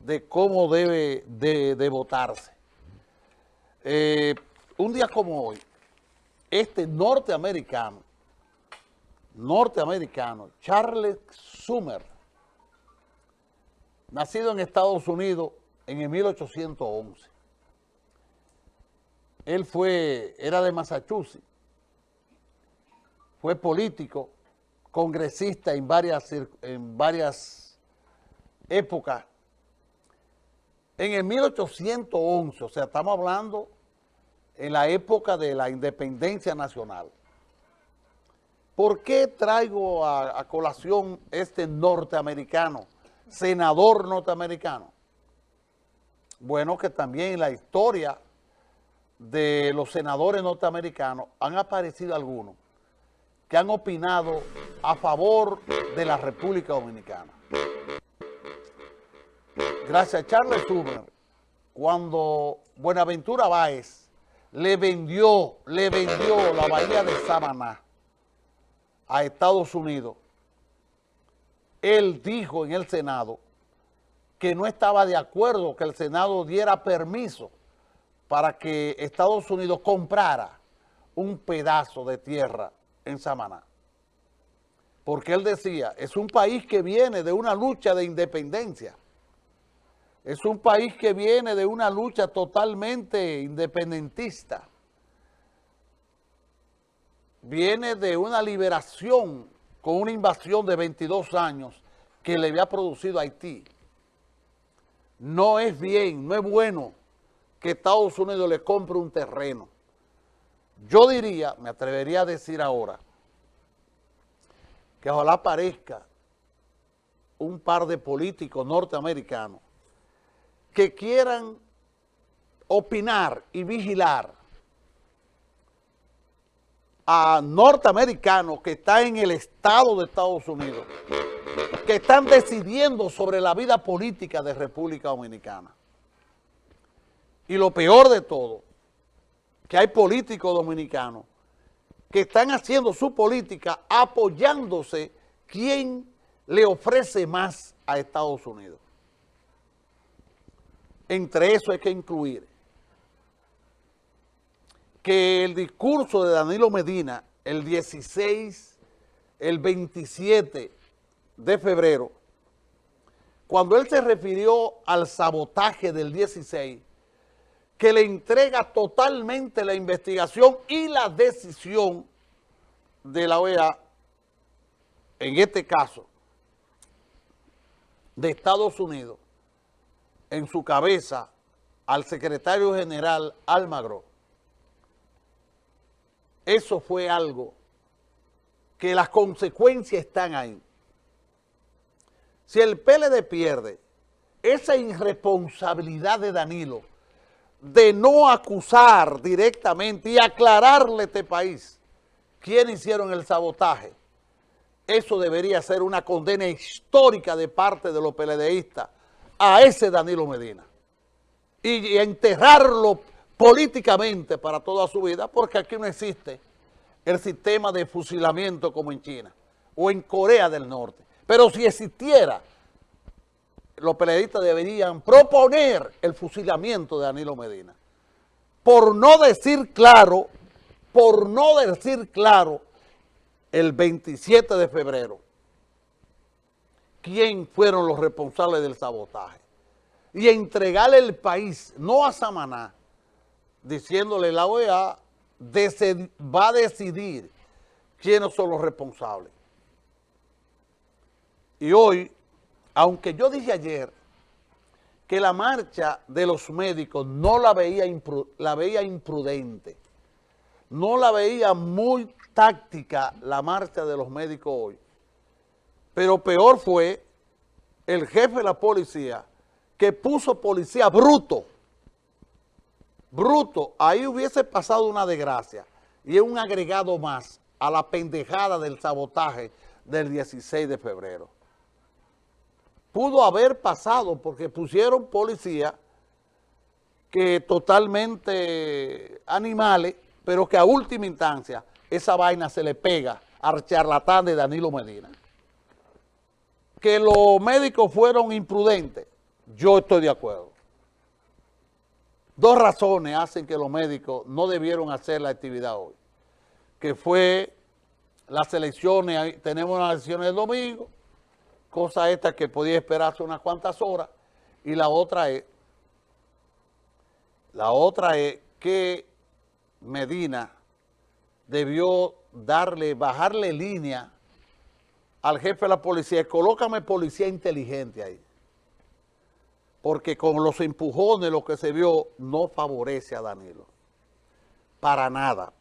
de cómo debe de, votarse. Eh, un día como hoy, este norteamericano, norteamericano, Charles Summer, nacido en Estados Unidos en el 1811. Él fue, era de Massachusetts, fue político, congresista en varias, en varias época, en el 1811, o sea, estamos hablando en la época de la independencia nacional. ¿Por qué traigo a, colación este norteamericano, senador norteamericano? Bueno, que también en la historia de los senadores norteamericanos han aparecido algunos que han opinado a favor de la República Dominicana gracias a Charles Sumner, cuando Buenaventura Báez le vendió, le vendió la bahía de Samaná a Estados Unidos, él dijo en el Senado que no estaba de acuerdo que el Senado diera permiso para que Estados Unidos comprara un pedazo de tierra en Samaná. Porque él decía, es un país que viene de una lucha de independencia es un país que viene de una lucha totalmente independentista. Viene de una liberación con una invasión de 22 años que le había producido Haití. No es bien, no es bueno que Estados Unidos le compre un terreno. Yo diría, me atrevería a decir ahora, que ojalá aparezca un par de políticos norteamericanos que quieran opinar y vigilar a norteamericanos que están en el Estado de Estados Unidos, que están decidiendo sobre la vida política de República Dominicana. Y lo peor de todo, que hay políticos dominicanos que están haciendo su política apoyándose quien le ofrece más a Estados Unidos. Entre eso hay que incluir que el discurso de Danilo Medina el 16, el 27 de febrero, cuando él se refirió al sabotaje del 16, que le entrega totalmente la investigación y la decisión de la OEA, en este caso, de Estados Unidos, en su cabeza al secretario general Almagro, eso fue algo que las consecuencias están ahí. Si el PLD pierde esa irresponsabilidad de Danilo de no acusar directamente y aclararle a este país quién hicieron el sabotaje, eso debería ser una condena histórica de parte de los PLDistas a ese Danilo Medina y, enterrarlo políticamente para toda su vida, porque aquí no existe el sistema de fusilamiento como en China o en Corea del Norte. Pero si existiera, los periodistas deberían proponer el fusilamiento de Danilo Medina. Por no decir claro, por no decir claro, el 27 de febrero, quién fueron los responsables del sabotaje y entregarle el país, no a Samaná, diciéndole la OEA va a decidir quiénes son los responsables. Y hoy, aunque yo dije ayer que la marcha de los médicos no la veía, la veía imprudente, no la veía muy táctica la marcha de los médicos hoy, pero peor fue el jefe de la policía que puso policía bruto. Bruto. Ahí hubiese pasado una desgracia. Y es un agregado más a la pendejada del sabotaje del 16 de febrero. Pudo haber pasado porque pusieron policía que totalmente animales, pero que a última instancia esa vaina se le pega al charlatán de Danilo Medina. Que los médicos fueron imprudentes, yo estoy de acuerdo. Dos razones hacen que los médicos no debieron hacer la actividad hoy, que fue las elecciones, tenemos las elecciones el domingo, cosa esta que podía esperarse unas cuantas horas, y la otra es, la otra es que Medina debió darle, bajarle línea al jefe de la policía, colócame policía inteligente ahí. Porque con los empujones lo que se vio no favorece a Danilo. Para nada.